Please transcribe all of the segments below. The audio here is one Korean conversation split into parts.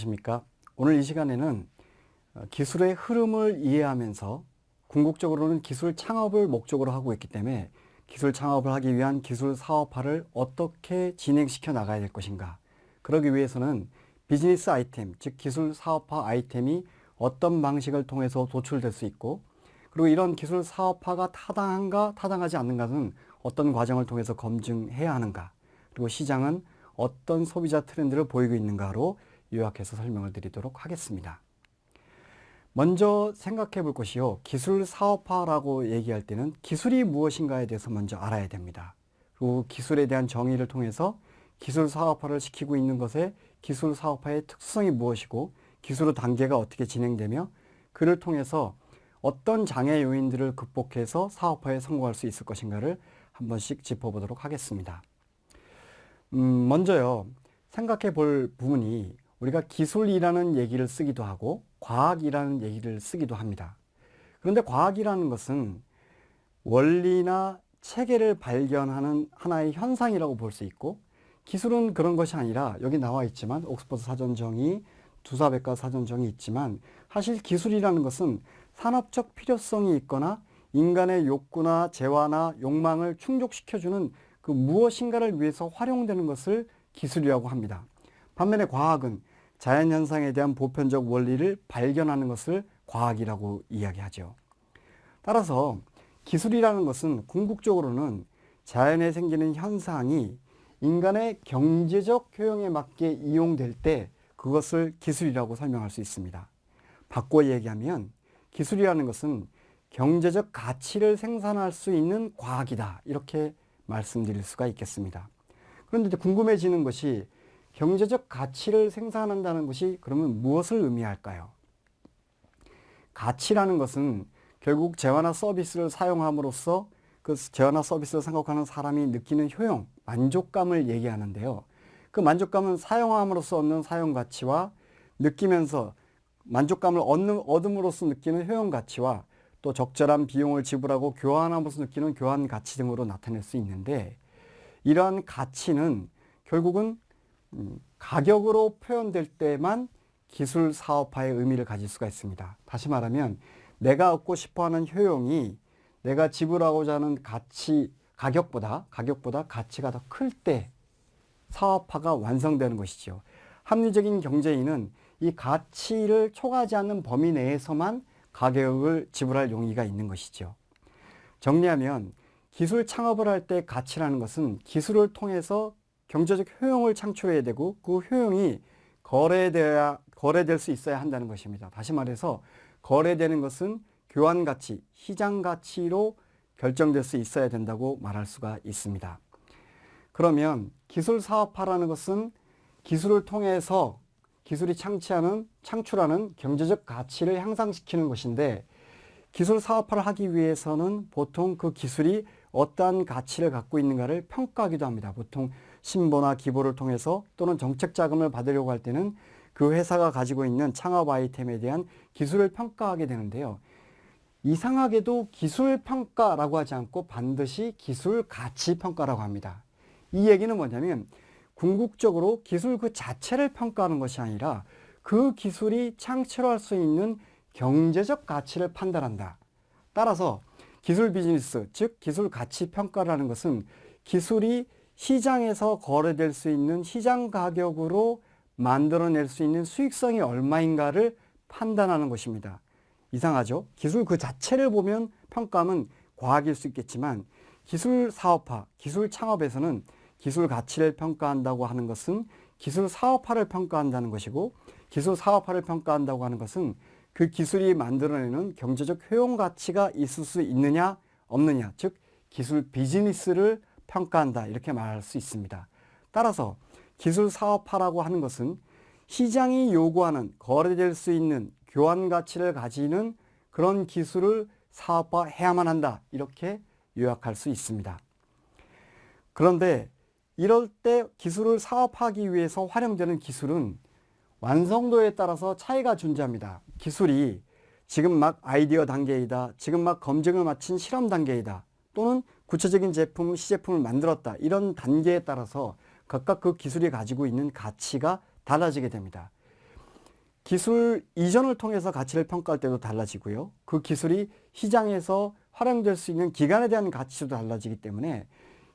네, 안녕하십니까. 오늘 이 시간에는 어, 기술의 흐름을 이해하면서 궁극적으로는 기술 창업을 목적으로 하고 있기 때문에 기술 창업을 하기 위한 기술 사업화를 어떻게 진행시켜 나가야 될 것인가. 그러기 위해서는 비즈니스 아이템, 즉 기술 사업화 아이템이 어떤 방식을 통해서 도출될 수 있고 그리고 이런 기술 사업화가 타당한가 타당하지 않는가는 어떤 과정을 통해서 검증해야 하는가 그리고 시장은 어떤 소비자 트렌드를 보이고 있는가로 요약해서 설명을 드리도록 하겠습니다. 먼저 생각해 볼 것이요. 기술 사업화라고 얘기할 때는 기술이 무엇인가에 대해서 먼저 알아야 됩니다. 그리고 기술에 대한 정의를 통해서 기술 사업화를 시키고 있는 것에 기술 사업화의 특성이 무엇이고 기술의 단계가 어떻게 진행되며 그를 통해서 어떤 장애 요인들을 극복해서 사업화에 성공할 수 있을 것인가를 한 번씩 짚어보도록 하겠습니다. 음, 먼저요. 생각해 볼 부분이 우리가 기술이라는 얘기를 쓰기도 하고 과학이라는 얘기를 쓰기도 합니다. 그런데 과학이라는 것은 원리나 체계를 발견하는 하나의 현상이라고 볼 수 있고 기술은 그런 것이 아니라 여기 나와 있지만 옥스퍼드 사전정의, 두사백과 사전정의 있지만 사실 기술이라는 것은 산업적 필요성이 있거나 인간의 욕구나 재화나 욕망을 충족시켜주는 그 무엇인가를 위해서 활용되는 것을 기술이라고 합니다. 반면에 과학은 자연현상에 대한 보편적 원리를 발견하는 것을 과학이라고 이야기하죠. 따라서 기술이라는 것은 궁극적으로는 자연에 생기는 현상이 인간의 경제적 효용에 맞게 이용될 때 그것을 기술이라고 설명할 수 있습니다. 바꿔 얘기하면 기술이라는 것은 경제적 가치를 생산할 수 있는 과학이다. 이렇게 말씀드릴 수가 있겠습니다. 그런데 궁금해지는 것이 경제적 가치를 생산한다는 것이 그러면 무엇을 의미할까요? 가치라는 것은 결국 재화나 서비스를 사용함으로써 그 재화나 서비스를 생각하는 사람이 느끼는 효용, 만족감을 얘기하는데요. 그 만족감은 사용함으로써 얻는 사용 가치와 느끼면서 만족감을 얻는, 얻음으로써 느끼는 효용 가치와 또 적절한 비용을 지불하고 교환함으로써 느끼는 교환 가치 등으로 나타낼 수 있는데 이러한 가치는 결국은 음, 가격으로 표현될 때만 기술 사업화의 의미를 가질 수가 있습니다. 다시 말하면 내가 얻고 싶어하는 효용이 내가 지불하고자 하는 가치 가격보다 가격보다 가치가 더 클 때 사업화가 완성되는 것이죠. 합리적인 경제인은 이 가치를 초과하지 않는 범위 내에서만 가격을 지불할 용의가 있는 것이죠. 정리하면 기술 창업을 할 때 가치라는 것은 기술을 통해서 경제적 효용을 창출해야 되고 그 효용이 거래돼야 거래될 수 있어야 한다는 것입니다. 다시 말해서 거래되는 것은 교환 가치, 시장 가치로 결정될 수 있어야 된다고 말할 수가 있습니다. 그러면 기술 사업화라는 것은 기술을 통해서 기술이 창치하는, 창출하는 경제적 가치를 향상시키는 것인데 기술 사업화를 하기 위해서는 보통 그 기술이 어떠한 가치를 갖고 있는가를 평가하기도 합니다. 보통 신보나 기보를 통해서 또는 정책 자금을 받으려고 할 때는 그 회사가 가지고 있는 창업 아이템에 대한 기술을 평가하게 되는데요. 이상하게도 기술 평가라고 하지 않고 반드시 기술 가치 평가라고 합니다. 이 얘기는 뭐냐면 궁극적으로 기술 그 자체를 평가하는 것이 아니라 그 기술이 창출할 수 있는 경제적 가치를 판단한다. 따라서 기술 비즈니스, 즉 기술 가치 평가라는 것은 기술이 시장에서 거래될 수 있는 시장 가격으로 만들어낼 수 있는 수익성이 얼마인가를 판단하는 것입니다. 이상하죠? 기술 그 자체를 보면 평가하면 과학일 수 있겠지만 기술 사업화, 기술 창업에서는 기술 가치를 평가한다고 하는 것은 기술 사업화를 평가한다는 것이고 기술 사업화를 평가한다고 하는 것은 그 기술이 만들어내는 경제적 효용 가치가 있을 수 있느냐 없느냐 즉 기술 비즈니스를 평가한다 이렇게 말할 수 있습니다. 따라서 기술 사업화라고 하는 것은 시장이 요구하는 거래될 수 있는 교환 가치를 가지는 그런 기술을 사업화해야만 한다 이렇게 요약할 수 있습니다. 그런데 이럴 때 기술을 사업하기 위해서 활용되는 기술은 완성도에 따라서 차이가 존재합니다. 기술이 지금 막 아이디어 단계이다. 지금 막 검증을 마친 실험 단계이다. 또는 구체적인 제품, 시제품을 만들었다. 이런 단계에 따라서 각각 그 기술이 가지고 있는 가치가 달라지게 됩니다. 기술 이전을 통해서 가치를 평가할 때도 달라지고요. 그 기술이 시장에서 활용될 수 있는 기간에 대한 가치도 달라지기 때문에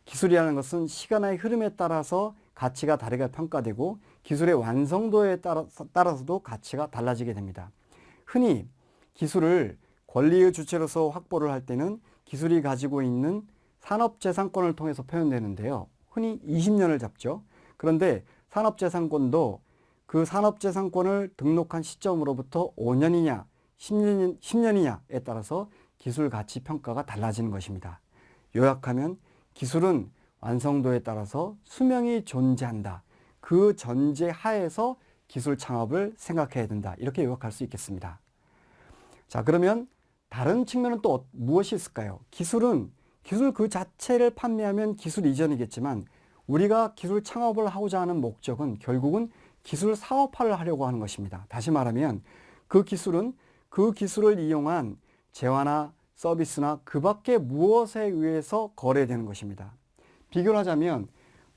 기술이라는 것은 시간의 흐름에 따라서 가치가 다르게 평가되고 기술의 완성도에 따라서, 따라서도 가치가 달라지게 됩니다. 흔히 기술을 권리의 주체로서 확보를 할 때는 기술이 가지고 있는 산업재산권을 통해서 표현되는데요. 흔히 20년을 잡죠. 그런데 산업재산권도 그 산업재산권을 등록한 시점으로부터 5년이냐 10년, 10년이냐에 따라서 기술 가치 평가가 달라지는 것입니다. 요약하면 기술은 완성도에 따라서 수명이 존재한다. 그 전제 하에서 기술 창업을 생각해야 된다. 이렇게 요약할 수 있겠습니다. 자, 그러면 다른 측면은 또 무엇이 있을까요? 기술은 기술 그 자체를 판매하면 기술 이전이겠지만 우리가 기술 창업을 하고자 하는 목적은 결국은 기술 사업화를 하려고 하는 것입니다. 다시 말하면 그 기술은 그 기술을 이용한 재화나 서비스나 그 밖에 무엇에 의해서 거래되는 것입니다. 비교를 하자면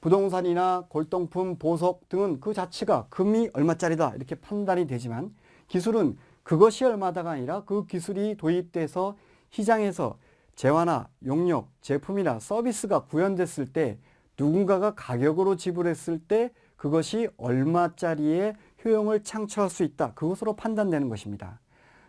부동산이나 골동품, 보석 등은 그 자체가 금이 얼마짜리다 이렇게 판단이 되지만 기술은 그것이 얼마다가 아니라 그 기술이 도입돼서 시장에서 재화나 용역, 제품이나 서비스가 구현됐을 때 누군가가 가격으로 지불했을 때 그것이 얼마짜리의 효용을 창출할 수 있다. 그것으로 판단되는 것입니다.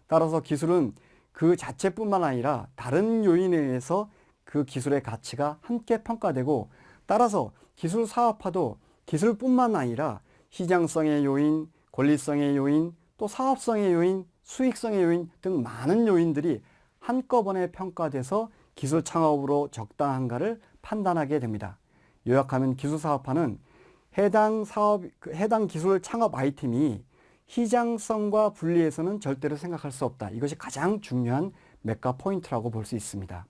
따라서 기술은 그 자체뿐만 아니라 다른 요인에 의해서 그 기술의 가치가 함께 평가되고 따라서 기술 사업화도 기술뿐만 아니라 시장성의 요인, 권리성의 요인, 또 사업성의 요인, 수익성의 요인 등 많은 요인들이 한꺼번에 평가돼서 기술 창업으로 적당한가를 판단하게 됩니다. 요약하면 기술 사업화는 해당 사업, 그 해당 기술 창업 아이템이 시장성과 분리해서는 절대로 생각할 수 없다. 이것이 가장 중요한 메가 포인트라고 볼 수 있습니다.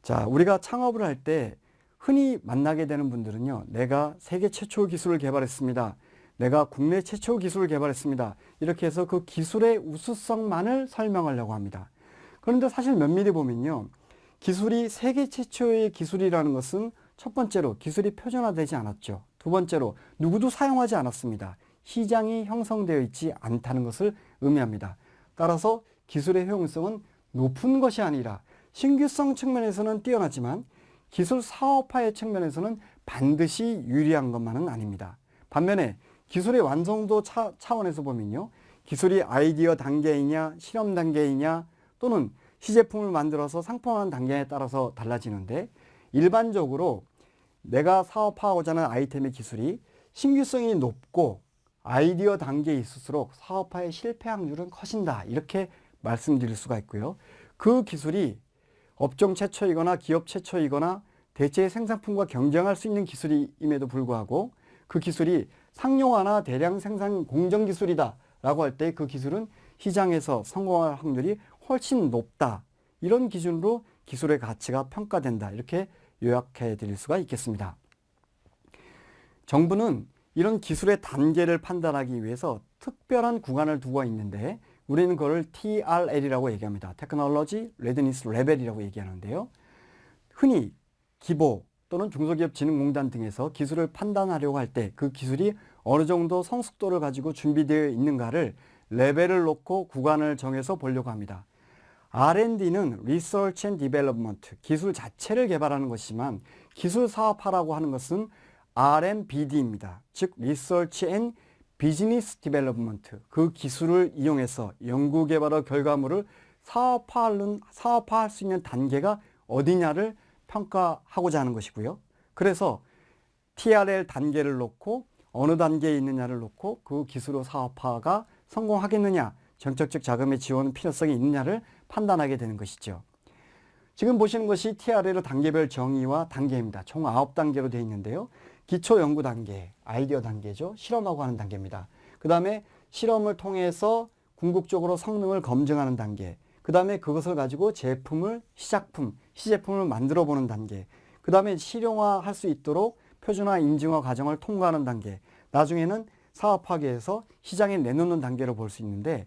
자, 우리가 창업을 할 때 흔히 만나게 되는 분들은요. 내가 세계 최초 기술을 개발했습니다. 내가 국내 최초 기술을 개발했습니다. 이렇게 해서 그 기술의 우수성만을 설명하려고 합니다. 그런데 사실 면밀히 보면요. 기술이 세계 최초의 기술이라는 것은 첫 번째로 기술이 표준화되지 않았죠. 두 번째로 누구도 사용하지 않았습니다. 시장이 형성되어 있지 않다는 것을 의미합니다. 따라서 기술의 효용성은 높은 것이 아니라 신규성 측면에서는 뛰어나지만 기술 사업화의 측면에서는 반드시 유리한 것만은 아닙니다. 반면에 기술의 완성도 차, 차원에서 보면요. 기술이 아이디어 단계이냐 실험 단계이냐 또는 시제품을 만들어서 상품화하는 단계에 따라서 달라지는데 일반적으로 내가 사업화하고자 하는 아이템의 기술이 신규성이 높고 아이디어 단계에 있을수록 사업화의 실패 확률은 커진다. 이렇게 말씀드릴 수가 있고요. 그 기술이 업종 최초이거나 기업 최초이거나 대체 생산품과 경쟁할 수 있는 기술임에도 불구하고 그 기술이 상용화나 대량 생산 공정 기술이다 라고 할 때 그 기술은 시장에서 성공할 확률이 훨씬 높다. 이런 기준으로 기술의 가치가 평가된다. 이렇게 요약해 드릴 수가 있겠습니다. 정부는 이런 기술의 단계를 판단하기 위해서 특별한 구간을 두고 있는데 우리는 그걸 TRL이라고 얘기합니다. Technology Readiness Level이라고 얘기하는데요. 흔히 기보 또는 중소기업진흥공단 등에서 기술을 판단하려고 할 때 그 기술이 어느 정도 성숙도를 가지고 준비되어 있는가를 레벨을 놓고 구간을 정해서 보려고 합니다. R&D는 Research and Development, 기술 자체를 개발하는 것이지만 기술 사업화라고 하는 것은 R&BD입니다. 즉 Research and Business Development, 그 기술을 이용해서 연구개발의 결과물을 사업화하는, 사업화할 수 있는 단계가 어디냐를 평가하고자 하는 것이고요. 그래서 TRL 단계를 놓고 어느 단계에 있느냐를 놓고 그 기술의 사업화가 성공하겠느냐, 정책적 자금의 지원 필요성이 있느냐를 판단하게 되는 것이죠. 지금 보시는 것이 TRL의 단계별 정의와 단계입니다. 총 9단계로 되어 있는데요. 기초 연구 단계, 아이디어 단계죠. 실험하고 하는 단계입니다. 그 다음에 실험을 통해서 궁극적으로 성능을 검증하는 단계. 그 다음에 그것을 가지고 제품을, 시작품, 시제품을 만들어 보는 단계. 그 다음에 실용화 할 수 있도록 표준화 인증화 과정을 통과하는 단계. 나중에는 사업화계에서 시장에 내놓는 단계로 볼 수 있는데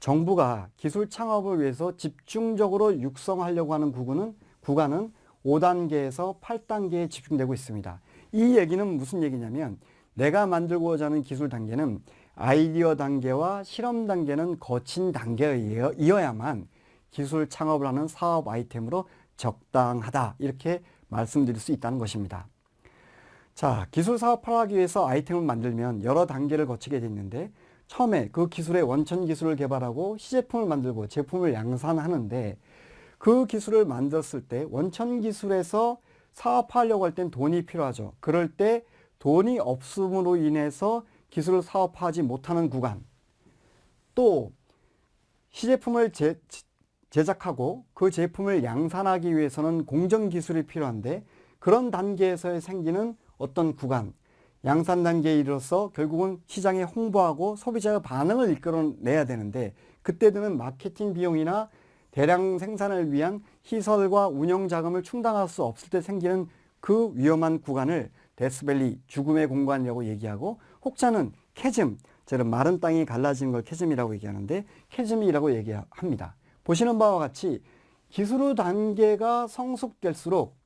정부가 기술 창업을 위해서 집중적으로 육성하려고 하는 구간은, 구간은 5단계에서 8단계에 집중되고 있습니다. 이 얘기는 무슨 얘기냐면 내가 만들고자 하는 기술 단계는 아이디어 단계와 실험 단계는 거친 단계이어야만 기술 창업을 하는 사업 아이템으로 적당하다 이렇게 말씀드릴 수 있다는 것입니다. 자, 기술 사업을 하기 위해서 아이템을 만들면 여러 단계를 거치게 되는데 처음에 그 기술의 원천 기술을 개발하고 시제품을 만들고 제품을 양산하는데 그 기술을 만들었을 때 원천 기술에서 사업하려고 할 땐 돈이 필요하죠. 그럴 때 돈이 없음으로 인해서 기술을 사업하지 못하는 구간 또 시제품을 제, 제작하고 그 제품을 양산하기 위해서는 공정 기술이 필요한데 그런 단계에서 생기는 어떤 구간 양산 단계에 이르러서 결국은 시장에 홍보하고 소비자의 반응을 이끌어내야 되는데 그때 드는 마케팅 비용이나 대량 생산을 위한 시설과 운영 자금을 충당할 수 없을 때 생기는 그 위험한 구간을 death valley 죽음의 공간이라고 얘기하고 혹자는 chasm 저는 마른 땅이 갈라지는 걸 chasm이라고 얘기하는데 chasm이라고 얘기합니다. 보시는 바와 같이 기술 단계가 성숙될수록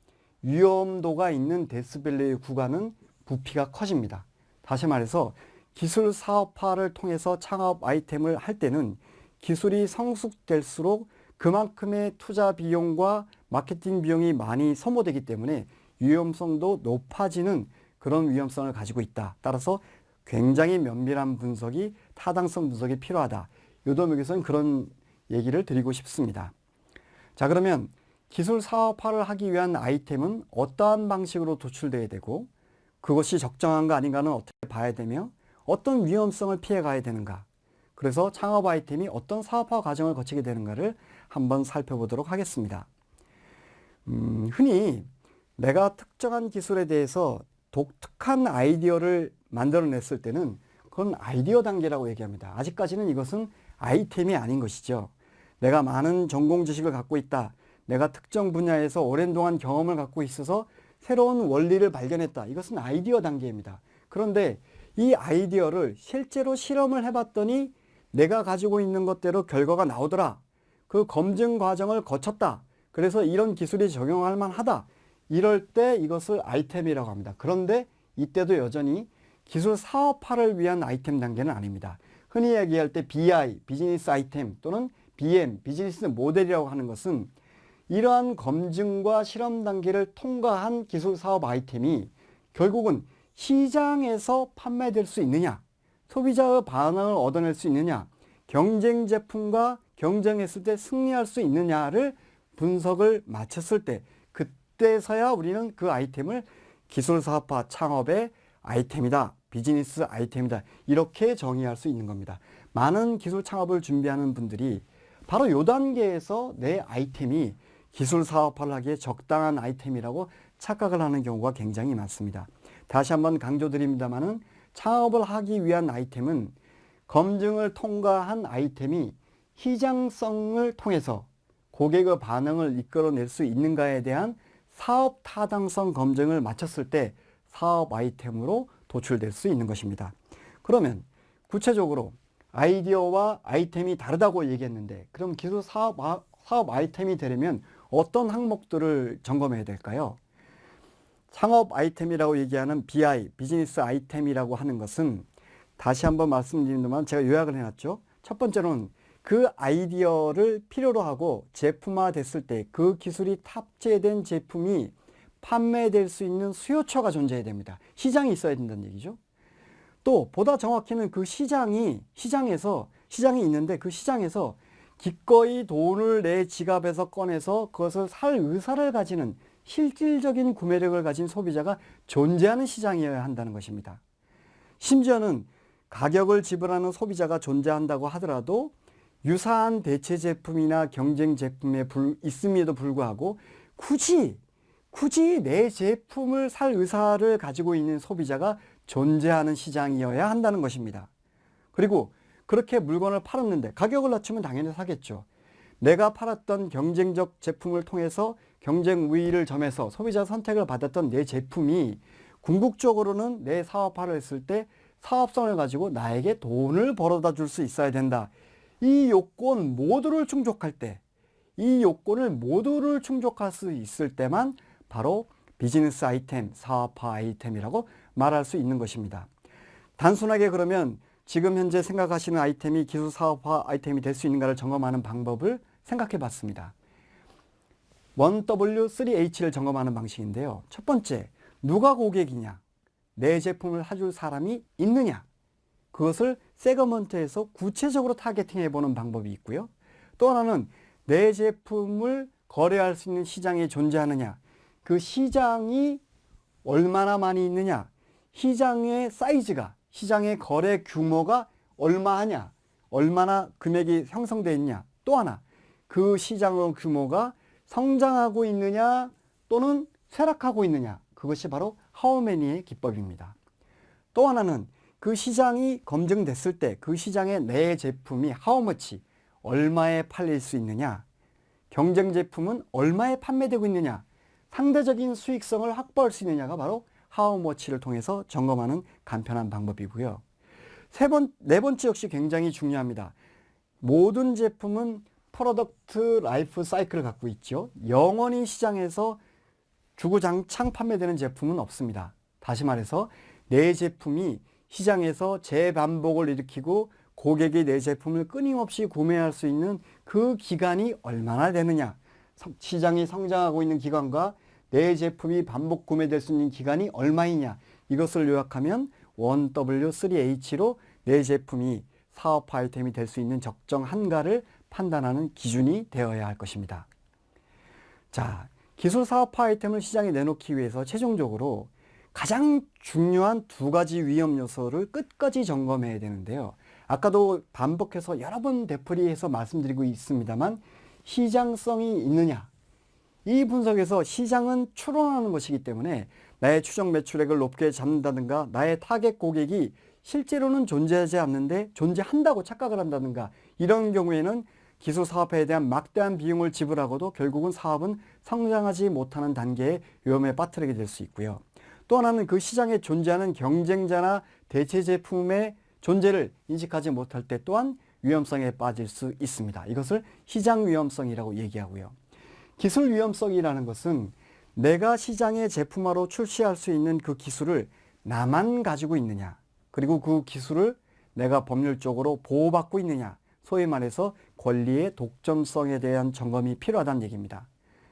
위험도가 있는 데스밸리 구간은 부피가 커집니다. 다시 말해서 기술 사업화를 통해서 창업 아이템을 할 때는 기술이 성숙될수록 그만큼의 투자 비용과 마케팅 비용이 많이 소모되기 때문에 위험성도 높아지는 그런 위험성을 가지고 있다. 따라서 굉장히 면밀한 분석이 타당성 분석이 필요하다. 요도목에서는 그런 얘기를 드리고 싶습니다. 자 그러면 기술 사업화를 하기 위한 아이템은 어떠한 방식으로 도출돼야 되고 그것이 적정한가 아닌가는 어떻게 봐야 되며 어떤 위험성을 피해 가야 되는가 그래서 창업 아이템이 어떤 사업화 과정을 거치게 되는가를 한번 살펴보도록 하겠습니다. 음, 흔히 내가 특정한 기술에 대해서 독특한 아이디어를 만들어냈을 때는 그건 아이디어 단계라고 얘기합니다. 아직까지는 이것은 아이템이 아닌 것이죠. 내가 많은 전공 지식을 갖고 있다. 내가 특정 분야에서 오랜 동안 경험을 갖고 있어서 새로운 원리를 발견했다. 이것은 아이디어 단계입니다. 그런데 이 아이디어를 실제로 실험을 해봤더니 내가 가지고 있는 것대로 결과가 나오더라. 그 검증 과정을 거쳤다. 그래서 이런 기술이 적용할 만하다. 이럴 때 이것을 아이템이라고 합니다. 그런데 이때도 여전히 기술 사업화를 위한 아이템 단계는 아닙니다. 흔히 얘기할 때 BI, 비즈니스 아이템 또는 BM, 비즈니스 모델이라고 하는 것은 이러한 검증과 실험 단계를 통과한 기술 사업 아이템이 결국은 시장에서 판매될 수 있느냐, 소비자의 반응을 얻어낼 수 있느냐, 경쟁 제품과 경쟁했을 때 승리할 수 있느냐를 분석을 마쳤을 때 그때서야 우리는 그 아이템을 기술 사업화 창업의 아이템이다. 비즈니스 아이템이다. 이렇게 정의할 수 있는 겁니다. 많은 기술 창업을 준비하는 분들이 바로 이 단계에서 내 아이템이 기술 사업화를 하기에 적당한 아이템이라고 착각을 하는 경우가 굉장히 많습니다. 다시 한번 강조드립니다만은 창업을 하기 위한 아이템은 검증을 통과한 아이템이 시장성을 통해서 고객의 반응을 이끌어낼 수 있는가에 대한 사업 타당성 검증을 마쳤을 때 사업 아이템으로 도출될 수 있는 것입니다. 그러면 구체적으로 아이디어와 아이템이 다르다고 얘기했는데 그럼 기술 사업, 아, 사업 아이템이 되려면 어떤 항목들을 점검해야 될까요? 창업 아이템이라고 얘기하는 BI, 비즈니스 아이템이라고 하는 것은 다시 한번 말씀드리면 제가 요약을 해놨죠. 첫 번째로는 그 아이디어를 필요로 하고 제품화 됐을 때 그 기술이 탑재된 제품이 판매될 수 있는 수요처가 존재해야 됩니다. 시장이 있어야 된다는 얘기죠. 또 보다 정확히는 그 시장이 시장에서 시장이 있는데 그 시장에서 기꺼이 돈을 내 지갑에서 꺼내서 그것을 살 의사를 가지는 실질적인 구매력을 가진 소비자가 존재하는 시장이어야 한다는 것입니다. 심지어는 가격을 지불하는 소비자가 존재한다고 하더라도 유사한 대체 제품이나 경쟁 제품에 불, 있음에도 불구하고 굳이 굳이 내 제품을 살 의사를 가지고 있는 소비자가 존재하는 시장이어야 한다는 것입니다. 그리고 그렇게 물건을 팔았는데 가격을 낮추면 당연히 사겠죠. 내가 팔았던 경쟁적 제품을 통해서 경쟁 우위를 점해서 소비자 선택을 받았던 내 제품이 궁극적으로는 내 사업화를 했을 때 사업성을 가지고 나에게 돈을 벌어다 줄 수 있어야 된다. 이 요건 모두를 충족할 때, 이 요건을 모두를 충족할 수 있을 때만 바로 비즈니스 아이템, 사업화 아이템이라고 말할 수 있는 것입니다. 단순하게 그러면 지금 현재 생각하시는 아이템이 기술 사업화 아이템이 될 수 있는가를 점검하는 방법을 생각해 봤습니다. 1W3H를 점검하는 방식인데요. 첫 번째, 누가 고객이냐? 내 제품을 사줄 사람이 있느냐? 그것을 세그먼트에서 구체적으로 타겟팅해 보는 방법이 있고요. 또 하나는 내 제품을 거래할 수 있는 시장이 존재하느냐? 그 시장이 얼마나 많이 있느냐? 시장의 사이즈가, 시장의 거래 규모가 얼마 하냐? 얼마나 금액이 형성되어 있냐? 또 하나, 그 시장의 규모가 성장하고 있느냐 또는 쇠락하고 있느냐 그것이 바로 하우메니의 기법입니다. 또 하나는 그 시장이 검증됐을 때 그 시장에 내 제품이 how much 얼마에 팔릴 수 있느냐 경쟁 제품은 얼마에 판매되고 있느냐 상대적인 수익성을 확보할 수 있느냐가 바로 how much를 통해서 점검하는 간편한 방법이고요. 세 번, 네 번째 역시 굉장히 중요합니다. 모든 제품은 product life cycle을 갖고 있죠. 영원히 시장에서 주구장창 판매되는 제품은 없습니다. 다시 말해서 내 제품이 시장에서 재반복을 일으키고 고객이 내 제품을 끊임없이 구매할 수 있는 그 기간이 얼마나 되느냐 시장이 성장하고 있는 기간과 내 제품이 반복 구매될 수 있는 기간이 얼마이냐 이것을 요약하면 1W3H로 내 제품이 사업 아이템이 될 수 있는 적정 한가를 판단하는 기준이 되어야 할 것입니다. 자, 기술 사업화 아이템을 시장에 내놓기 위해서 최종적으로 가장 중요한 두 가지 위험 요소를 끝까지 점검해야 되는데요. 아까도 반복해서 여러 번 되풀이해서 말씀드리고 있습니다만 시장성이 있느냐 이 분석에서 시장은 추론하는 것이기 때문에 나의 추정 매출액을 높게 잡는다든가 나의 타겟 고객이 실제로는 존재하지 않는데 존재한다고 착각을 한다든가 이런 경우에는 기술 사업에 대한 막대한 비용을 지불하고도 결국은 사업은 성장하지 못하는 단계의 위험에 빠뜨리게 될 수 있고요. 또 하나는 그 시장에 존재하는 경쟁자나 대체 제품의 존재를 인식하지 못할 때 또한 위험성에 빠질 수 있습니다. 이것을 시장 위험성이라고 얘기하고요. 기술 위험성이라는 것은 내가 시장에 제품화로 출시할 수 있는 그 기술을 나만 가지고 있느냐 그리고 그 기술을 내가 법률적으로 보호받고 있느냐 소위 말해서 권리의 독점성에 대한 점검이 필요하다는 얘기입니다.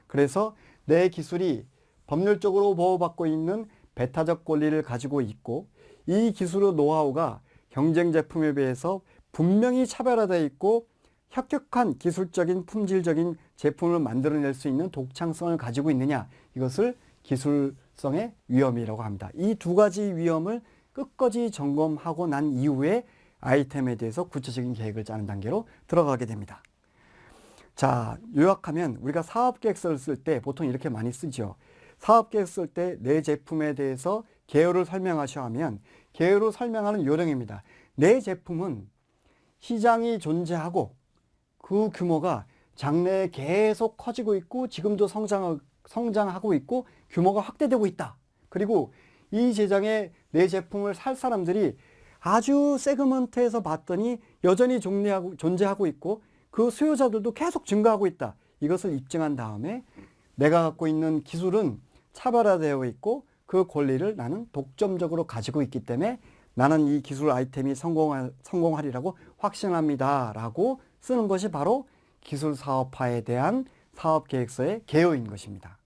그래서 내 기술이 법률적으로 보호받고 있는 배타적 권리를 가지고 있고 이 기술의 노하우가 경쟁 제품에 비해서 분명히 차별화되어 있고 혁혁한 기술적인 품질적인 제품을 만들어낼 수 있는 독창성을 가지고 있느냐 이것을 기술성의 위험이라고 합니다. 이 두 가지 위험을 끝까지 점검하고 난 이후에 아이템에 대해서 구체적인 계획을 짜는 단계로 들어가게 됩니다. 자, 요약하면 우리가 사업계획서를 쓸 때 보통 이렇게 많이 쓰죠. 사업계획 쓸 때 내 제품에 대해서 개요를 설명하셔야 하면 개요로 설명하는 요령입니다. 내 제품은 시장이 존재하고 그 규모가 장래에 계속 커지고 있고 지금도 성장, 성장하고 있고 규모가 확대되고 있다. 그리고 이 제장에 내 제품을 살 사람들이 아주 세그먼트에서 봤더니 여전히 존재하고, 존재하고 있고 그 수요자들도 계속 증가하고 있다. 이것을 입증한 다음에 내가 갖고 있는 기술은 차별화되어 있고 그 권리를 나는 독점적으로 가지고 있기 때문에 나는 이 기술 아이템이 성공할, 성공하리라고 확신합니다. 라고 쓰는 것이 바로 기술 사업화에 대한 사업계획서의 개요인 것입니다.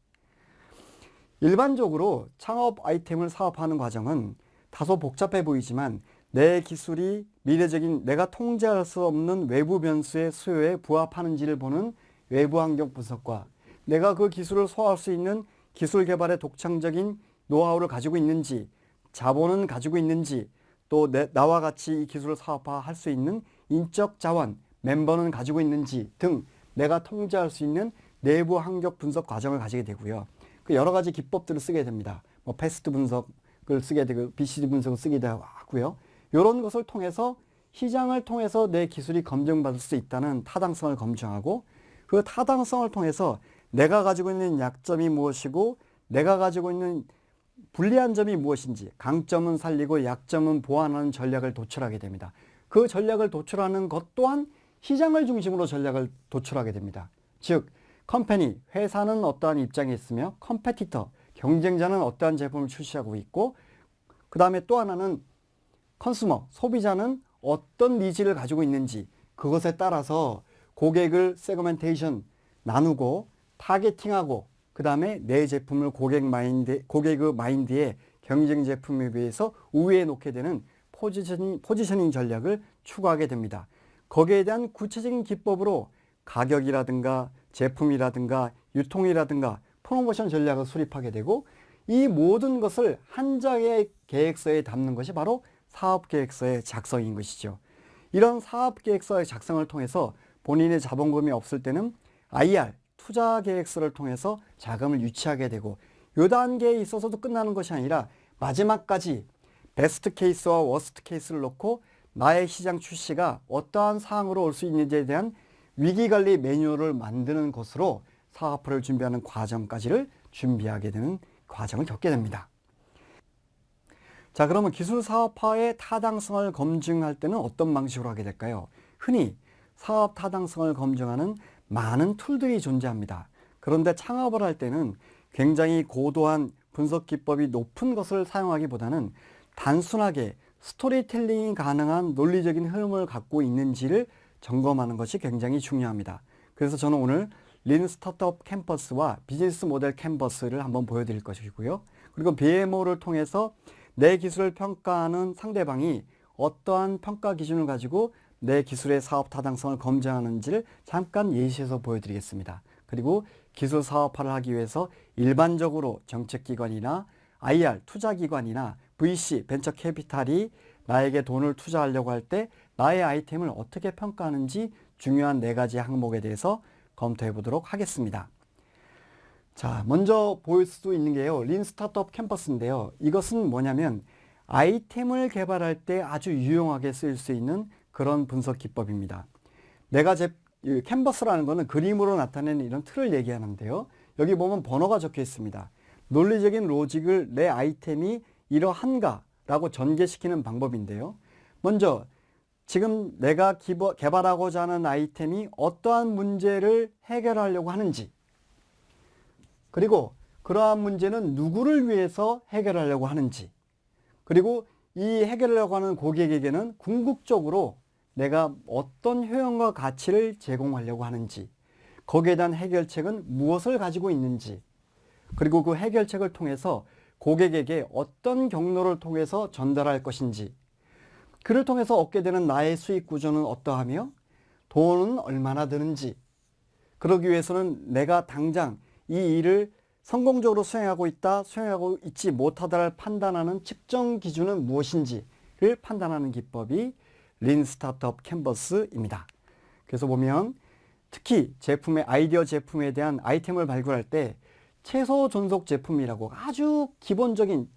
일반적으로 창업 아이템을 사업하는 과정은 다소 복잡해 보이지만 내 기술이 미래적인 내가 통제할 수 없는 외부 변수의 수요에 부합하는지를 보는 외부 환경 분석과 내가 그 기술을 소화할 수 있는 기술 개발의 독창적인 노하우를 가지고 있는지 자본은 가지고 있는지 또 내, 나와 같이 이 기술을 사업화할 수 있는 인적 자원, 멤버는 가지고 있는지 등 내가 통제할 수 있는 내부 환경 분석 과정을 가지게 되고요. 그 여러 가지 기법들을 쓰게 됩니다. 뭐 패스트 분석을 쓰게 되고 BCD 분석을 쓰기도 하고요. 이런 것을 통해서 시장을 통해서 내 기술이 검증받을 수 있다는 타당성을 검증하고 그 타당성을 통해서 내가 가지고 있는 약점이 무엇이고 내가 가지고 있는 불리한 점이 무엇인지 강점은 살리고 약점은 보완하는 전략을 도출하게 됩니다. 그 전략을 도출하는 것 또한 시장을 중심으로 전략을 도출하게 됩니다. 즉 company, 회사는 어떠한 입장에 있으며 competitor, 경쟁자는 어떠한 제품을 출시하고 있고 그 다음에 또 하나는 consumer, 소비자는 어떤 needs를 가지고 있는지 그것에 따라서 고객을 segmentation 나누고 targeting하고 그 다음에 내 제품을 고객 마인드, 고객의 마인드에 경쟁 제품에 비해서 우위에 놓게 되는 포지셔닝, 포지셔닝 전략을 추구하게 됩니다. 거기에 대한 구체적인 기법으로 가격이라든가 제품이라든가 유통이라든가 프로모션 전략을 수립하게 되고 이 모든 것을 한 장의 계획서에 담는 것이 바로 사업계획서의 작성인 것이죠. 이런 사업계획서의 작성을 통해서 본인의 자본금이 없을 때는 IR, 투자계획서를 통해서 자금을 유치하게 되고 이 단계에 있어서도 끝나는 것이 아니라 마지막까지 best case와 worst case를 놓고 나의 시장 출시가 어떠한 상황으로 올 수 있는지에 대한 위기관리 매뉴얼을 만드는 것으로 사업화를 준비하는 과정까지를 준비하게 되는 과정을 겪게 됩니다. 자 그러면 기술 사업화의 타당성을 검증할 때는 어떤 방식으로 하게 될까요? 흔히 사업 타당성을 검증하는 많은 tool들이 존재합니다. 그런데 창업을 할 때는 굉장히 고도한 분석 기법이 높은 것을 사용하기보다는 단순하게 스토리텔링이 가능한 논리적인 흐름을 갖고 있는지를 점검하는 것이 굉장히 중요합니다. 그래서 저는 오늘 lean startup canvas와 business model canvas를 한번 보여드릴 것이고요. 그리고 BMO를 통해서 내 기술을 평가하는 상대방이 어떠한 평가 기준을 가지고 내 기술의 사업 타당성을 검증하는지를 잠깐 예시해서 보여드리겠습니다. 그리고 기술 사업화를 하기 위해서 일반적으로 정책기관이나 IR 투자기관이나 VC 벤처 캐피탈이 나에게 돈을 투자하려고 할 때 나의 아이템을 어떻게 평가하는지 중요한 네 가지 항목에 대해서 검토해 보도록 하겠습니다. 자, 먼저 보일 수도 있는 게요. 린 스타트업 캠퍼스인데요. 이것은 뭐냐면 아이템을 개발할 때 아주 유용하게 쓰일 수 있는 그런 분석 기법입니다. 내가 제 캔버스라는 것은 그림으로 나타내는 이런 틀을 얘기하는데요. 여기 보면 번호가 적혀 있습니다. 논리적인 로직을 내 아이템이 이러한가라고 전개시키는 방법인데요. 먼저 지금 내가 개발하고자 하는 아이템이 어떠한 문제를 해결하려고 하는지 그리고 그러한 문제는 누구를 위해서 해결하려고 하는지 그리고 이 해결하려고 하는 고객에게는 궁극적으로 내가 어떤 효용과 가치를 제공하려고 하는지 거기에 대한 해결책은 무엇을 가지고 있는지 그리고 그 해결책을 통해서 고객에게 어떤 경로를 통해서 전달할 것인지 그를 통해서 얻게 되는 나의 수익 구조는 어떠하며 돈은 얼마나 드는지 그러기 위해서는 내가 당장 이 일을 성공적으로 수행하고 있다, 수행하고 있지 못하다를 판단하는 측정 기준은 무엇인지를 판단하는 기법이 린 스타트업 캔버스입니다. 그래서 보면 특히 제품의 아이디어 제품에 대한 아이템을 발굴할 때 최소 존속 제품이라고 아주 기본적인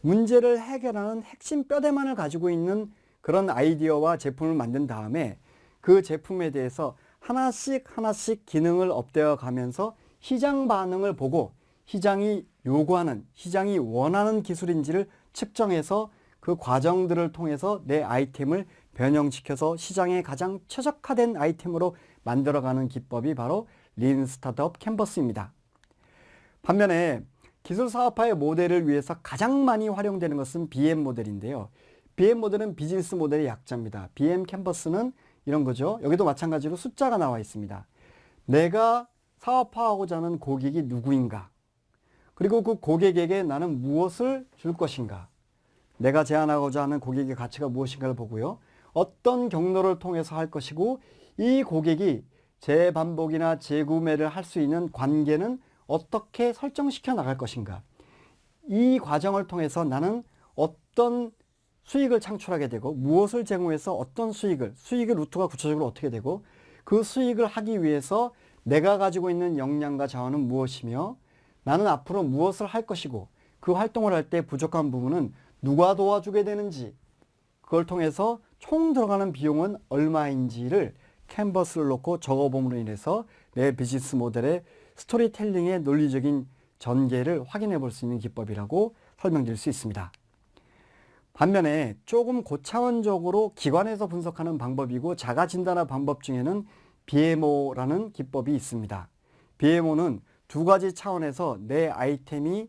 문제를 해결하는 핵심 뼈대만을 가지고 있는 그런 아이디어와 제품을 만든 다음에 그 제품에 대해서 하나씩 하나씩 기능을 업되어 가면서 시장 반응을 보고 시장이 요구하는, 시장이 원하는 기술인지를 측정해서 그 과정들을 통해서 내 아이템을 변형시켜서 시장에 가장 최적화된 아이템으로 만들어가는 기법이 바로 린 스타트업 캔버스입니다. 반면에 기술 사업화의 모델을 위해서 가장 많이 활용되는 것은 BM 모델인데요. BM 모델은 비즈니스 모델의 약자입니다. BM 캔버스는 이런 거죠. 여기도 마찬가지로 숫자가 나와 있습니다. 내가 사업화하고자 하는 고객이 누구인가? 그리고 그 고객에게 나는 무엇을 줄 것인가? 내가 제안하고자 하는 고객의 가치가 무엇인가를 보고요. 어떤 경로를 통해서 할 것이고 이 고객이 재반복이나 재구매를 할 수 있는 관계는 어떻게 설정시켜 나갈 것인가. 이 과정을 통해서 나는 어떤 수익을 창출하게 되고 무엇을 제공해서 어떤 수익을 수익의 루트가 구체적으로 어떻게 되고 그 수익을 하기 위해서 내가 가지고 있는 역량과 자원은 무엇이며 나는 앞으로 무엇을 할 것이고 그 활동을 할 때 부족한 부분은 누가 도와주게 되는지 그걸 통해서 총 들어가는 비용은 얼마인지를 캔버스를 놓고 적어봄으로 인해서 내 비즈니스 모델의 스토리텔링의 논리적인 전개를 확인해 볼 수 있는 기법이라고 설명드릴 수 있습니다. 반면에 조금 고차원적으로 기관에서 분석하는 방법이고 자가 진단화 방법 중에는 BMO라는 기법이 있습니다. BMO는 두 가지 차원에서 내 아이템이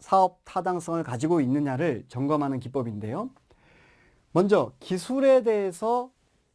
사업 타당성을 가지고 있느냐를 점검하는 기법인데요. 먼저 기술에 대해서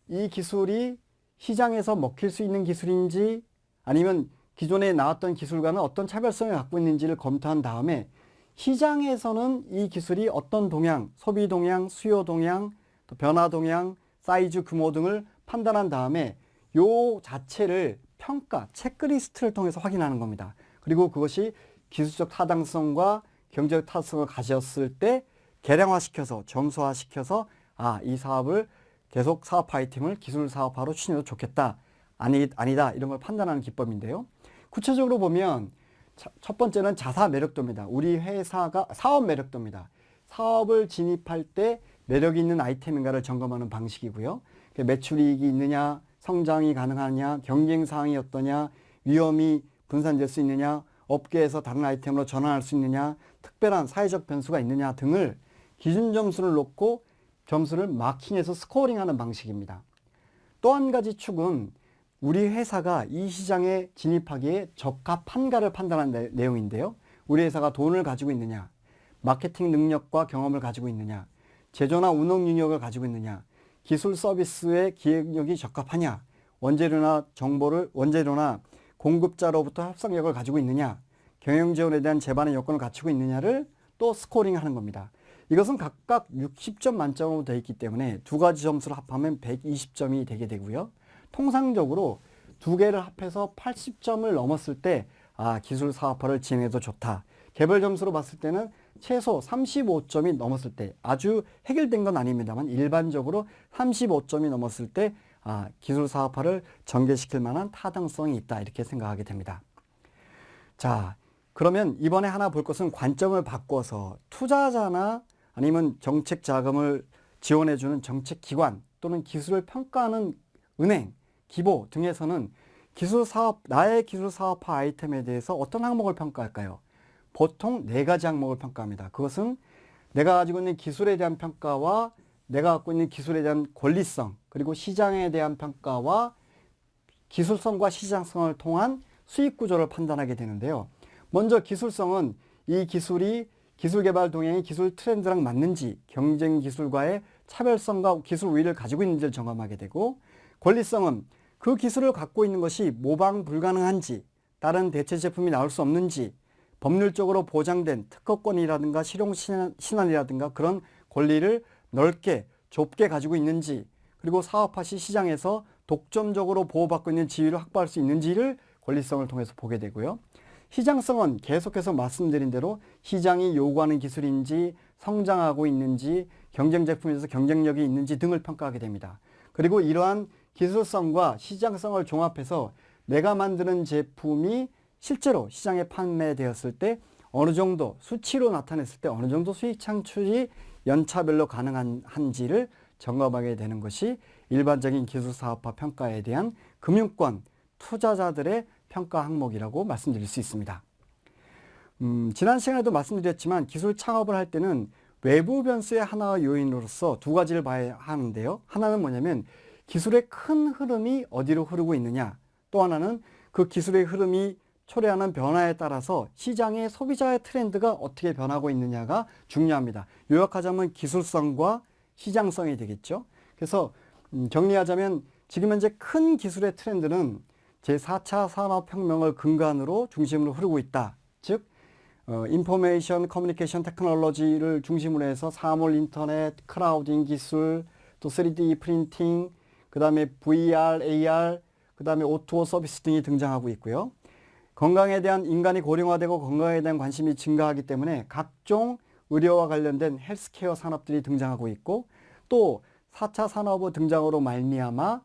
이 기술이 시장에서 먹힐 수 있는 기술인지 아니면 기존에 나왔던 기술과는 어떤 차별성을 갖고 있는지를 검토한 다음에 시장에서는 이 기술이 어떤 동향, 소비 동향, 수요 동향, 또 변화 동향, 사이즈 규모 등을 판단한 다음에 요 자체를 평가, 체크리스트를 통해서 확인하는 겁니다. 그리고 그것이 기술적 타당성과 경제적 타당성을 가졌을 때 개량화시켜서 점수화시켜서 아, 이 사업을 계속 사업 아이템을 기술 사업화로 추진해도 좋겠다. 아니, 아니다. 이런 걸 판단하는 기법인데요. 구체적으로 보면 첫 번째는 자사 매력도입니다. 우리 회사가 사업 매력도입니다. 사업을 진입할 때 매력 있는 아이템인가를 점검하는 방식이고요. 매출이익이 있느냐, 성장이 가능하냐, 경쟁 사항이 어떠냐, 위험이 분산될 수 있느냐, 업계에서 다른 아이템으로 전환할 수 있느냐, 특별한 사회적 변수가 있느냐 등을 기준 점수를 놓고 점수를 마킹해서 스코어링하는 방식입니다. 또 한 가지 축은 우리 회사가 이 시장에 진입하기에 적합한가를 판단한 내용인데요. 우리 회사가 돈을 가지고 있느냐, 마케팅 능력과 경험을 가지고 있느냐, 제조나 운영 능력을 가지고 있느냐, 기술 서비스의 기획력이 적합하냐, 원재료나 정보를 원재료나 공급자로부터 협상력을 가지고 있느냐, 경영 지원에 대한 제반의 요건을 갖추고 있느냐를 또 스코링하는 겁니다. 이것은 각각 60점 만점으로 되어 있기 때문에 두 가지 점수를 합하면 120점이 되게 되고요. 통상적으로 두 개를 합해서 80점을 넘었을 때 아, 기술 사업화를 진행해도 좋다. 개별 점수로 봤을 때는 최소 35점이 넘었을 때 아주 해결된 건 아닙니다만 일반적으로 35점이 넘었을 때 아, 기술 사업화를 전개시킬 만한 타당성이 있다 이렇게 생각하게 됩니다. 자 그러면 이번에 하나 볼 것은 관점을 바꿔서 투자자나 아니면 정책 자금을 지원해주는 정책기관 또는 기술을 평가하는 은행 기보 등에서는 기술 사업, 나의 기술 사업화 아이템에 대해서 어떤 항목을 평가할까요? 보통 네 가지 항목을 평가합니다. 그것은 내가 가지고 있는 기술에 대한 평가와 내가 갖고 있는 기술에 대한 권리성, 그리고 시장에 대한 평가와 기술성과 시장성을 통한 수익 구조를 판단하게 되는데요. 먼저 기술성은 이 기술이 기술 개발 동향이 기술 트렌드랑 맞는지, 경쟁 기술과의 차별성과 기술 우위를 가지고 있는지를 점검하게 되고, 권리성은 그 기술을 갖고 있는 것이 모방 불가능한지 다른 대체 제품이 나올 수 없는지 법률적으로 보장된 특허권이라든가 실용 신안이라든가 그런 권리를 넓게 좁게 가지고 있는지 그리고 사업화 시 시장에서 독점적으로 보호받고 있는 지위를 확보할 수 있는지를 권리성을 통해서 보게 되고요. 시장성은 계속해서 말씀드린 대로 시장이 요구하는 기술인지 성장하고 있는지 경쟁 제품에서 경쟁력이 있는지 등을 평가하게 됩니다. 그리고 이러한 기술성과 시장성을 종합해서 내가 만드는 제품이 실제로 시장에 판매되었을 때 어느 정도 수치로 나타냈을 때 어느 정도 수익 창출이 연차별로 가능한지를 점검하게 되는 것이 일반적인 기술사업화 평가에 대한 금융권 투자자들의 평가 항목이라고 말씀드릴 수 있습니다. 음, 지난 시간에도 말씀드렸지만 기술 창업을 할 때는 외부 변수의 하나의 요인으로서 두 가지를 봐야 하는데요. 하나는 뭐냐면 기술의 큰 흐름이 어디로 흐르고 있느냐 또 하나는 그 기술의 흐름이 초래하는 변화에 따라서 시장의 소비자의 트렌드가 어떻게 변하고 있느냐가 중요합니다. 요약하자면 기술성과 시장성이 되겠죠. 그래서 음, 정리하자면 지금 현재 큰 기술의 트렌드는 제4차 산업혁명을 근간으로 중심으로 흐르고 있다. 즉 어, information communication technology를 중심으로 해서 사물 인터넷, clouding 기술, 또 3D printing, 그 다음에 VR, AR, 그 다음에 auto service 등이 등장하고 있고요. 건강에 대한 인간이 고령화되고 건강에 대한 관심이 증가하기 때문에 각종 의료와 관련된 헬스케어 산업들이 등장하고 있고 또 4차 산업의 등장으로 말미암아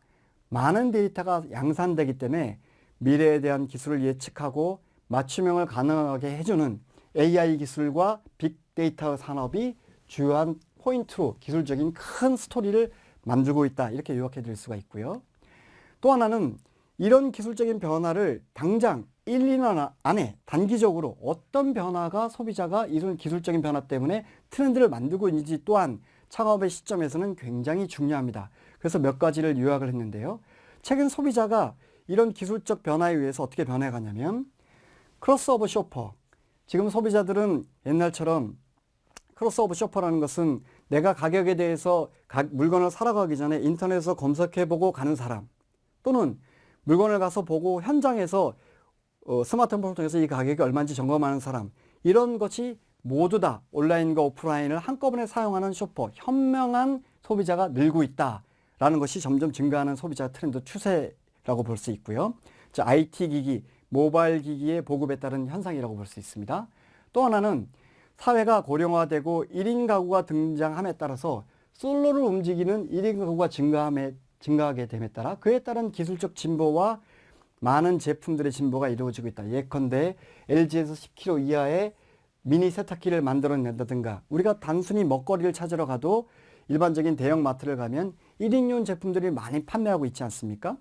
많은 데이터가 양산되기 때문에 미래에 대한 기술을 예측하고 맞춤형을 가능하게 해주는 AI 기술과 빅데이터 산업이 주요한 포인트로 기술적인 큰 스토리를 만들고 있다 이렇게 요약해 드릴 수가 있고요. 또 하나는 이런 기술적인 변화를 당장 1, 2년 안에 단기적으로 어떤 변화가 소비자가 이런 기술적인 변화 때문에 트렌드를 만들고 있는지 또한 창업의 시점에서는 굉장히 중요합니다. 그래서 몇 가지를 요약을 했는데요. 최근 소비자가 이런 기술적 변화에 의해서 어떻게 변해가냐면 crossover shopper 지금 소비자들은 옛날처럼 crossover shopper라는 것은 내가 가격에 대해서 가, 물건을 사러 가기 전에 인터넷에서 검색해보고 가는 사람 또는 물건을 가서 보고 현장에서 어, 스마트폰을 통해서 이 가격이 얼마인지 점검하는 사람 이런 것이 모두 다 온라인과 오프라인을 한꺼번에 사용하는 shopper 현명한 소비자가 늘고 있다라는 것이 점점 증가하는 소비자 트렌드 추세라고 볼 수 있고요. 자, IT 기기, 모바일 기기의 보급에 따른 현상이라고 볼 수 있습니다. 또 하나는 사회가 고령화되고 1인 가구가 등장함에 따라서 솔로를 움직이는 1인 가구가 증가함에, 증가하게 됨에 따라 그에 따른 기술적 진보와 많은 제품들의 진보가 이루어지고 있다. 예컨대 LG에서 10kg 이하의 미니 세탁기를 만들어낸다든가 우리가 단순히 먹거리를 찾으러 가도 일반적인 대형 마트를 가면 1인용 제품들이 많이 판매하고 있지 않습니까?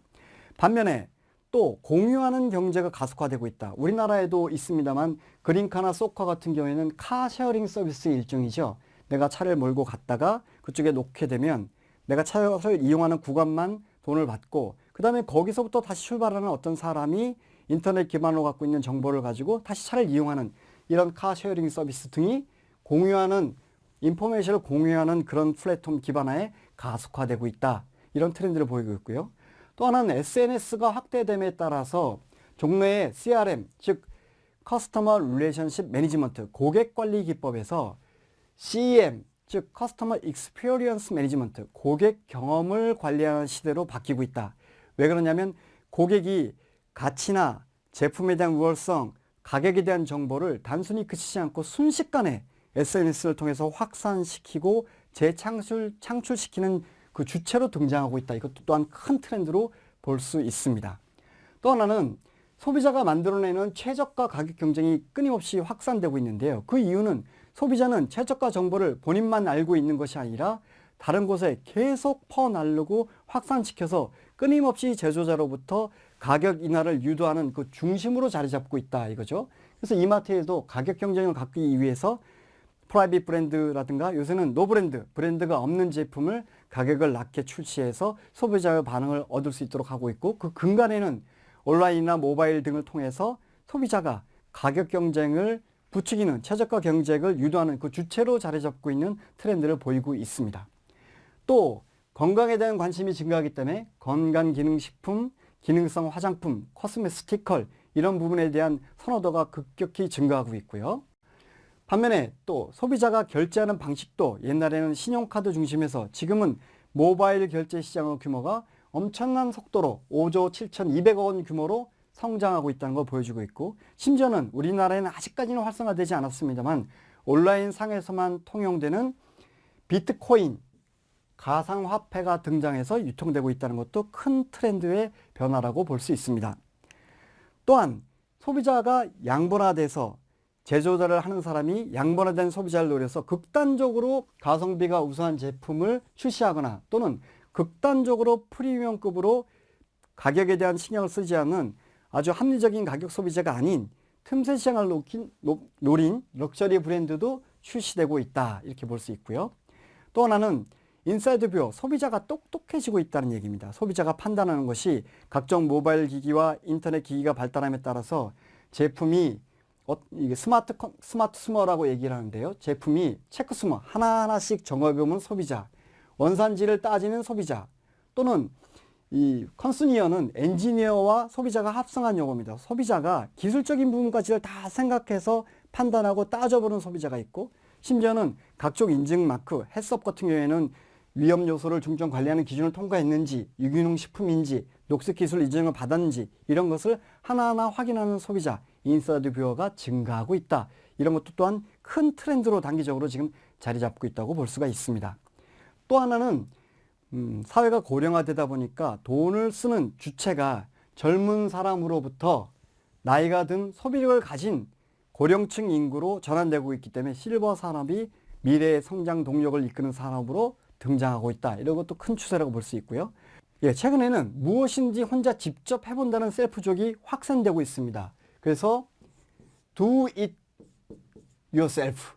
반면에 또 공유하는 경제가 가속화되고 있다. 우리나라에도 있습니다만 그린카나 쏘카 같은 경우에는 car sharing service 일종이죠. 내가 차를 몰고 갔다가 그쪽에 놓게 되면 내가 차를 이용하는 구간만 돈을 받고 그 다음에 거기서부터 다시 출발하는 어떤 사람이 인터넷 기반으로 갖고 있는 정보를 가지고 다시 차를 이용하는 이런 car sharing service 등이 공유하는 information을 공유하는 그런 플랫폼 기반화에 가속화되고 있다. 이런 트렌드를 보이고 있고요. 또 하나는 SNS가 확대됨에 따라서 종래의 CRM, 즉 customer relationship management 고객 관리 기법에서 CEM, 즉 customer experience management 고객 경험을 관리하는 시대로 바뀌고 있다. 왜 그러냐면 고객이 가치나 제품에 대한 우월성, 가격에 대한 정보를 단순히 그치지 않고 순식간에 SNS를 통해서 확산시키고 재창출 창출시키는 그 주체로 등장하고 있다. 이것도 또한 큰 트렌드로 볼 수 있습니다. 또 하나는 소비자가 만들어내는 최저가 가격 경쟁이 끊임없이 확산되고 있는데요. 그 이유는 소비자는 최저가 정보를 본인만 알고 있는 것이 아니라 다른 곳에 계속 퍼날르고 확산시켜서 끊임없이 제조자로부터 가격 인하를 유도하는 그 중심으로 자리 잡고 있다 이거죠. 그래서 이마트에도 가격 경쟁을 갖기 위해서 private brand라든가 요새는 노브랜드, 브랜드가 없는 제품을 가격을 낮게 출시해서 소비자의 반응을 얻을 수 있도록 하고 있고 그 근간에는 온라인이나 모바일 등을 통해서 소비자가 가격 경쟁을 부추기는 최저가 경쟁을 유도하는 그 주체로 자리 잡고 있는 트렌드를 보이고 있습니다. 또 건강에 대한 관심이 증가하기 때문에 건강기능식품, 기능성 화장품, 코스메 스티컬 이런 부분에 대한 선호도가 급격히 증가하고 있고요. 반면에 또 소비자가 결제하는 방식도 옛날에는 신용카드 중심에서 지금은 모바일 결제 시장의 규모가 엄청난 속도로 5조 7천2백억 원 규모로 성장하고 있다는 걸 보여주고 있고 심지어는 우리나라에는 아직까지는 활성화되지 않았습니다만 온라인 상에서만 통용되는 비트코인 가상화폐가 등장해서 유통되고 있다는 것도 큰 트렌드의 변화라고 볼 수 있습니다. 또한 소비자가 양분화돼서 제조자를 하는 사람이 양분화된 소비자를 노려서 극단적으로 가성비가 우수한 제품을 출시하거나 또는 극단적으로 프리미엄급으로 가격에 대한 신경을 쓰지 않는 아주 합리적인 가격 소비자가 아닌 틈새 시장을 노린, 노린 럭셔리 브랜드도 출시되고 있다 이렇게 볼 수 있고요. 또 하나는 inside view 소비자가 똑똑해지고 있다는 얘기입니다. 소비자가 판단하는 것이 각종 모바일 기기와 인터넷 기기가 발달함에 따라서 제품이 어, 이게 smart smart sumer라고 얘기를 하는데요. 제품이 checksumer 하나하나씩 정해보면 소비자, 원산지를 따지는 소비자 또는 이 consuneer는 엔지니어와 소비자가 합성한 용어입니다. 소비자가 기술적인 부분까지를 다 생각해서 판단하고 따져보는 소비자가 있고 심지어는 각종 인증 마크, HACCP 같은 경우에는 위험 요소를 중점 관리하는 기준을 통과했는지 유기농 식품인지 녹색 기술 인증을 받았는지 이런 것을 하나하나 확인하는 소비자 inside viewer가 증가하고 있다. 이런 것도 또한 큰 트렌드로 단기적으로 지금 자리 잡고 있다고 볼 수가 있습니다. 또 하나는 음, 사회가 고령화되다 보니까 돈을 쓰는 주체가 젊은 사람으로부터 나이가 든 소비력을 가진 고령층 인구로 전환되고 있기 때문에 실버 산업이 미래의 성장 동력을 이끄는 산업으로 등장하고 있다. 이런 것도 큰 추세라고 볼 수 있고요. 예, 최근에는 무엇인지 혼자 직접 해본다는 셀프족이 확산되고 있습니다. 그래서 do it yourself.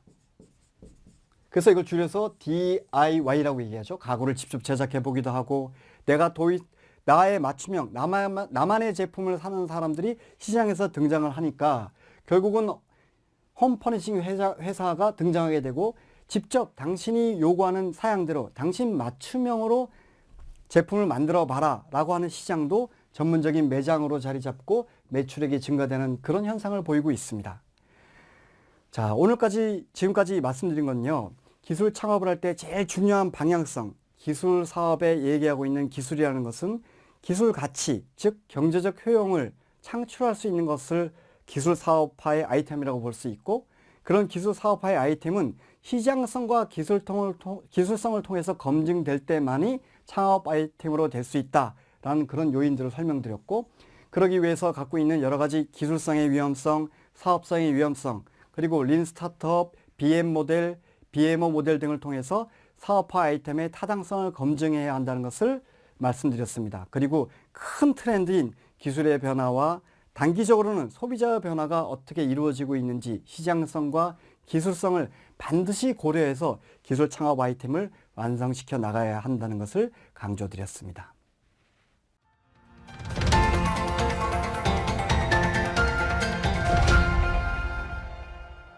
그래서 이걸 줄여서 DIY라고 얘기하죠. 가구를 직접 제작해 보기도 하고 내가 도입 나의 맞춤형 나만, 나만의 제품을 사는 사람들이 시장에서 등장을 하니까 결국은 홈퍼니싱 회사, 회사가 등장하게 되고 직접 당신이 요구하는 사양대로 당신 맞춤형으로 제품을 만들어 봐라 라고 하는 시장도 전문적인 매장으로 자리 잡고 매출액이 증가되는 그런 현상을 보이고 있습니다. 자, 오늘까지, 지금까지 말씀드린 건요, 기술 창업을 할 때 제일 중요한 방향성, 기술 사업에 얘기하고 있는 기술이라는 것은 기술 가치, 즉 경제적 효용을 창출할 수 있는 것을 기술 사업화의 아이템이라고 볼 수 있고 그런 기술 사업화의 아이템은 시장성과 기술통을, 기술성을 통해서 검증될 때만이 창업 아이템으로 될 수 있다라는 그런 요인들을 설명드렸고 그러기 위해서 갖고 있는 여러 가지 기술성의 위험성, 사업성의 위험성, 그리고 린 스타트업, BM 모델, BMO 모델 등을 통해서 사업화 아이템의 타당성을 검증해야 한다는 것을 말씀드렸습니다. 그리고 큰 트렌드인 기술의 변화와 단기적으로는 소비자의 변화가 어떻게 이루어지고 있는지 시장성과 기술성을 반드시 고려해서 기술 창업 아이템을 완성시켜 나가야 한다는 것을 강조드렸습니다.